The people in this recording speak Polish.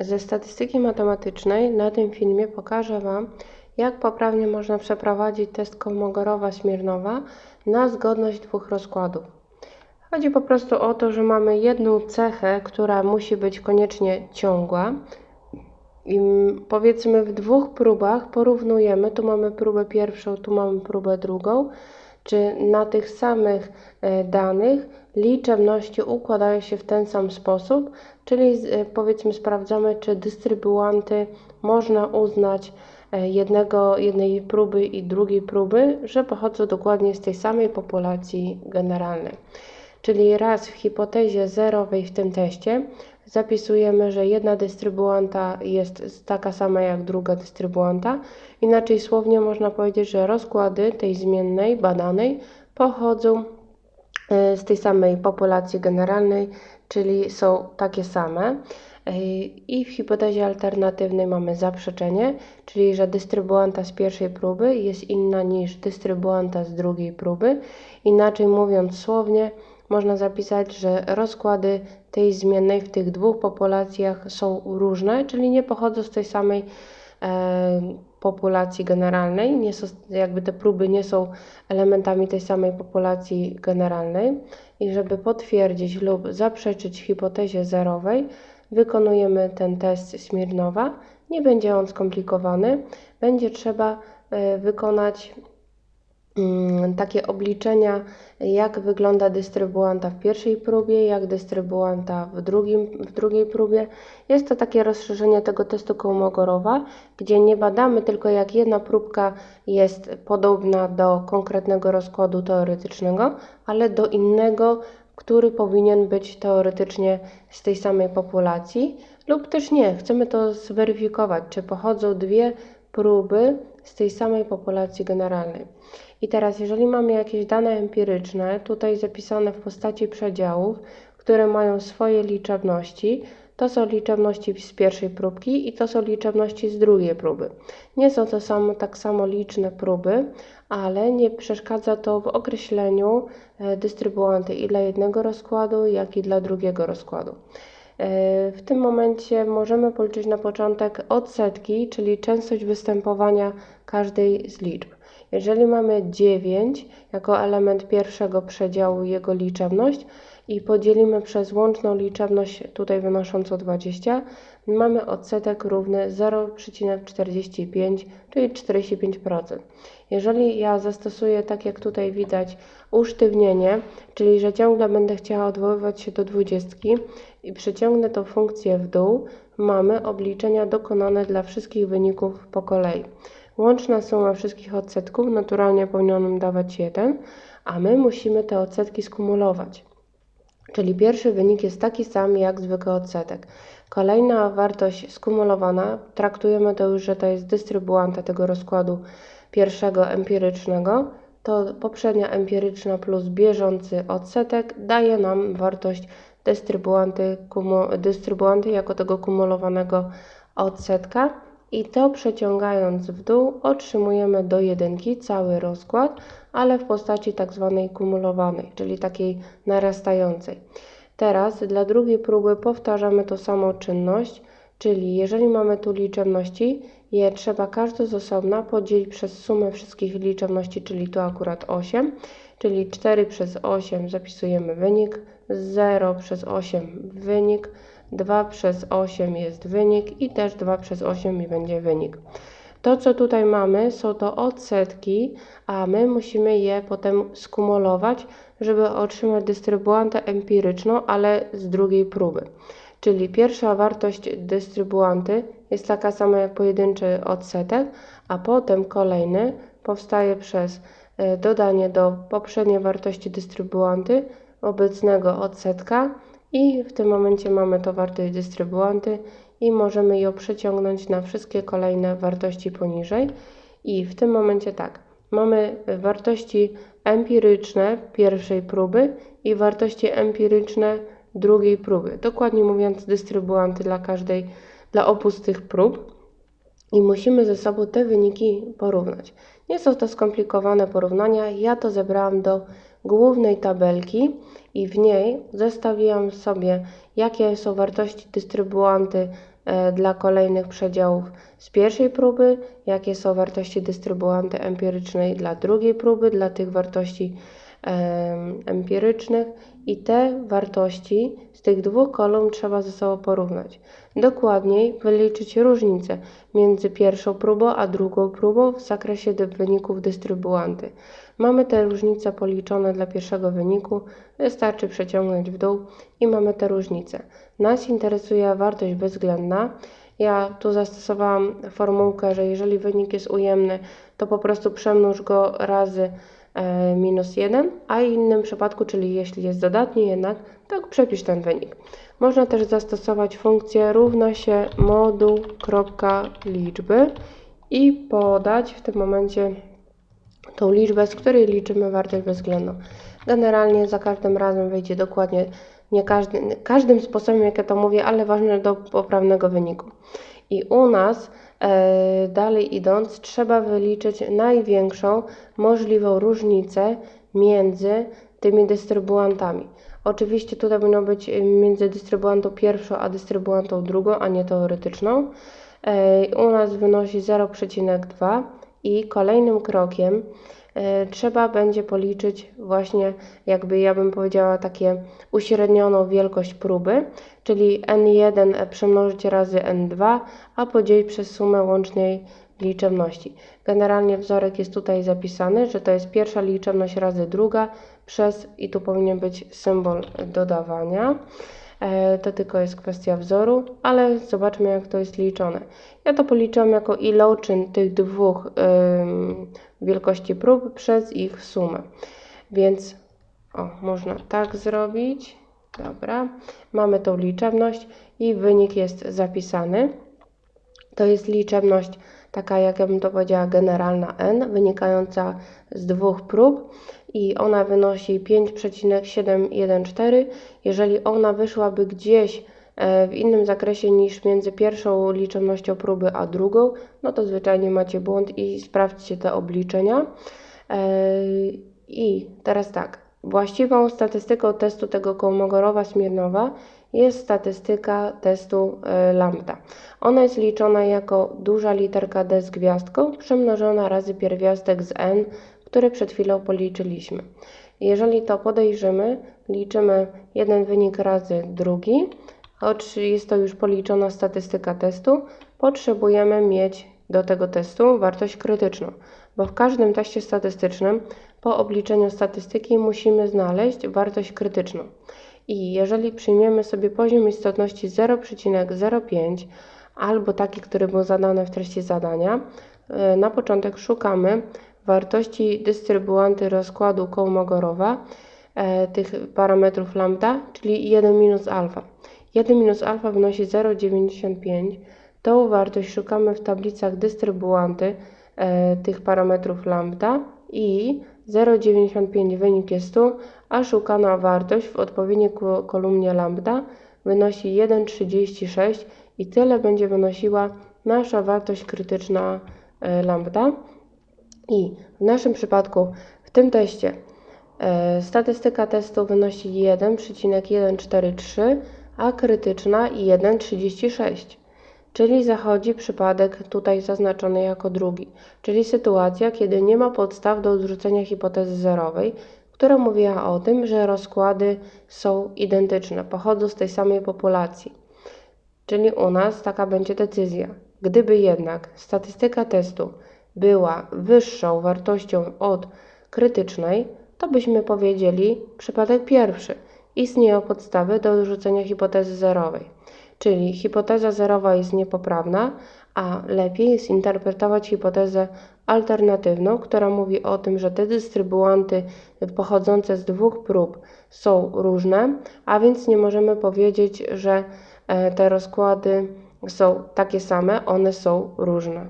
Ze statystyki matematycznej na tym filmie pokażę Wam, jak poprawnie można przeprowadzić test Kolmogorowa-Smirnowa na zgodność dwóch rozkładów. Chodzi po prostu o to, że mamy jedną cechę, która musi być koniecznie ciągła. I powiedzmy w dwóch próbach porównujemy, tu mamy próbę pierwszą, tu mamy próbę drugą, czy na tych samych e, danych liczebności układają się w ten sam sposób, czyli e, powiedzmy sprawdzamy, czy dystrybuanty można uznać e, jednego, jednej próby i drugiej próby, że pochodzą dokładnie z tej samej populacji generalnej. Czyli raz w hipotezie zerowej w tym teście zapisujemy, że jedna dystrybuanta jest taka sama jak druga dystrybuanta. Inaczej słownie można powiedzieć, że rozkłady tej zmiennej badanej pochodzą e, z tej samej populacji generalnej, czyli są takie same. E, I w hipotezie alternatywnej mamy zaprzeczenie, czyli że dystrybuanta z pierwszej próby jest inna niż dystrybuanta z drugiej próby. Inaczej mówiąc słownie, można zapisać, że rozkłady tej zmiennej w tych dwóch populacjach są różne, czyli nie pochodzą z tej samej e, populacji generalnej, nie są, jakby te próby nie są elementami tej samej populacji generalnej. I żeby potwierdzić lub zaprzeczyć hipotezie zerowej, wykonujemy ten test Smirnowa. Nie będzie on skomplikowany, będzie trzeba e, wykonać takie obliczenia, jak wygląda dystrybuanta w pierwszej próbie, jak dystrybuanta w, drugim, w drugiej próbie. Jest to takie rozszerzenie tego testu Kołmogorowa, gdzie nie badamy tylko jak jedna próbka jest podobna do konkretnego rozkładu teoretycznego, ale do innego, który powinien być teoretycznie z tej samej populacji, lub też nie. Chcemy to zweryfikować, czy pochodzą dwie próby z tej samej populacji generalnej. I teraz, jeżeli mamy jakieś dane empiryczne, tutaj zapisane w postaci przedziałów, które mają swoje liczebności, to są liczebności z pierwszej próbki i to są liczebności z drugiej próby. Nie są to samo, tak samo liczne próby, ale nie przeszkadza to w określeniu e, dystrybuanty i dla jednego rozkładu, jak i dla drugiego rozkładu. E, w tym momencie możemy policzyć na początek odsetki, czyli częstość występowania każdej z liczb. Jeżeli mamy 9 jako element pierwszego przedziału jego liczebność i podzielimy przez łączną liczebność tutaj wynoszącą 20, mamy odsetek równy 0,45, czyli 45%. Jeżeli ja zastosuję, tak jak tutaj widać, usztywnienie, czyli że ciągle będę chciała odwoływać się do 20 i przeciągnę tą funkcję w dół, mamy obliczenia dokonane dla wszystkich wyników po kolei. Łączna suma wszystkich odsetków naturalnie powinna nam dawać 1, a my musimy te odsetki skumulować. Czyli pierwszy wynik jest taki sam jak zwykły odsetek. Kolejna wartość skumulowana, traktujemy to już, że to jest dystrybuanta tego rozkładu pierwszego empirycznego, to poprzednia empiryczna plus bieżący odsetek daje nam wartość dystrybuanty, dystrybuanty jako tego kumulowanego odsetka i to przeciągając w dół otrzymujemy do jedynki cały rozkład, ale w postaci tak zwanej kumulowanej, czyli takiej narastającej. Teraz dla drugiej próby powtarzamy tą samą czynność, czyli jeżeli mamy tu liczebności, je trzeba każdą z osobna podzielić przez sumę wszystkich liczebności, czyli tu akurat 8, czyli 4 przez 8 zapisujemy wynik, 0 przez 8 wynik, 2 przez 8 jest wynik i też 2 przez 8 mi będzie wynik. To, co tutaj mamy, są to odsetki, a my musimy je potem skumulować, żeby otrzymać dystrybuantę empiryczną, ale z drugiej próby. Czyli pierwsza wartość dystrybuanty jest taka sama jak pojedynczy odsetek, a potem kolejny powstaje przez e, dodanie do poprzedniej wartości dystrybuanty obecnego odsetka i w tym momencie mamy to wartość dystrybuanty i możemy ją przeciągnąć na wszystkie kolejne wartości poniżej. I w tym momencie tak, mamy wartości empiryczne pierwszej próby i wartości empiryczne drugiej próby. Dokładnie mówiąc, dystrybuanty dla każdej, dla obu z tych prób. I musimy ze sobą te wyniki porównać. Nie są to skomplikowane porównania. Ja to zebrałam do głównej tabelki i w niej zestawiłam sobie, jakie są wartości dystrybuanty e, dla kolejnych przedziałów z pierwszej próby, jakie są wartości dystrybuanty empirycznej dla drugiej próby, dla tych wartości empirycznych i te wartości z tych dwóch kolumn trzeba ze sobą porównać. Dokładniej wyliczyć różnicę między pierwszą próbą a drugą próbą w zakresie wyników dystrybuanty. Mamy te różnice policzone dla pierwszego wyniku, wystarczy przeciągnąć w dół i mamy te różnice. Nas interesuje wartość bezwzględna. Ja tu zastosowałam formułkę, że jeżeli wynik jest ujemny, to po prostu przemnóż go razy minus 1, a w innym przypadku, czyli jeśli jest dodatni jednak, to przepisz ten wynik. Można też zastosować funkcję równa się moduł kropka liczby i podać w tym momencie tą liczbę, z której liczymy wartość bezwzględną. Generalnie za każdym razem wyjdzie dokładnie, nie każdy, każdym sposobem, jak ja to mówię, ale ważne do poprawnego wyniku. I u nas e, dalej idąc, trzeba wyliczyć największą możliwą różnicę między tymi dystrybuantami. Oczywiście tutaj powinno być y, między dystrybuantą pierwszą a dystrybuantą drugą, a nie teoretyczną. E, U nas wynosi 0,2 i kolejnym krokiem e, trzeba będzie policzyć właśnie, jakby ja bym powiedziała, takie uśrednioną wielkość próby, czyli n1 przemnożyć razy n2, a podzielić przez sumę łącznej liczebności. Generalnie wzorek jest tutaj zapisany, że to jest pierwsza liczebność razy druga przez, i tu powinien być symbol dodawania. E, To tylko jest kwestia wzoru, ale zobaczmy jak to jest liczone. Ja to policzyłam jako iloczyn tych dwóch wielkości prób przez ich sumę. Więc o, można tak zrobić. Dobra, mamy tą liczebność i wynik jest zapisany. To jest liczebność taka, jak ja bym to powiedziała, generalna n, wynikająca z dwóch prób i ona wynosi 5,714. Jeżeli ona wyszłaby gdzieś w innym zakresie niż między pierwszą liczebnością próby a drugą, no to zwyczajnie macie błąd i sprawdźcie te obliczenia. E, I teraz tak, właściwą statystyką testu tego Kołmogorowa-Smirnowa jest statystyka testu e, lambda. Ona jest liczona jako duża literka d z gwiazdką przemnożona razy pierwiastek z n, który przed chwilą policzyliśmy. Jeżeli to podejrzymy, liczymy jeden wynik razy drugi, choć jest to już policzona statystyka testu, potrzebujemy mieć do tego testu wartość krytyczną, bo w każdym teście statystycznym po obliczeniu statystyki musimy znaleźć wartość krytyczną. I jeżeli przyjmiemy sobie poziom istotności 0,05 albo taki, który był zadany w treści zadania, e, na początek szukamy wartości dystrybuanty rozkładu Kołmogorowa, e, tych parametrów lambda, czyli 1 minus alfa. 1 minus alfa wynosi 0,95. Tą wartość szukamy w tablicach dystrybuanty e, tych parametrów lambda i 0,95 wynik jest tu, a szukana wartość w odpowiedniej ko- kolumnie lambda wynosi 1,36 i tyle będzie wynosiła nasza wartość krytyczna e, lambda. I w naszym przypadku w tym teście e, statystyka testu wynosi 1,143, a krytyczna 1,36. Czyli zachodzi przypadek tutaj zaznaczony jako drugi, czyli sytuacja, kiedy nie ma podstaw do odrzucenia hipotezy zerowej, która mówiła o tym, że rozkłady są identyczne, pochodzą z tej samej populacji. Czyli u nas taka będzie decyzja. Gdyby jednak statystyka testu była wyższą wartością od krytycznej, to byśmy powiedzieli przypadek pierwszy. Istnieją podstawy do odrzucenia hipotezy zerowej. Czyli hipoteza zerowa jest niepoprawna, a lepiej jest interpretować hipotezę alternatywną, która mówi o tym, że te dystrybuanty pochodzące z dwóch prób są różne, a więc nie możemy powiedzieć, że e, te rozkłady są takie same, one są różne.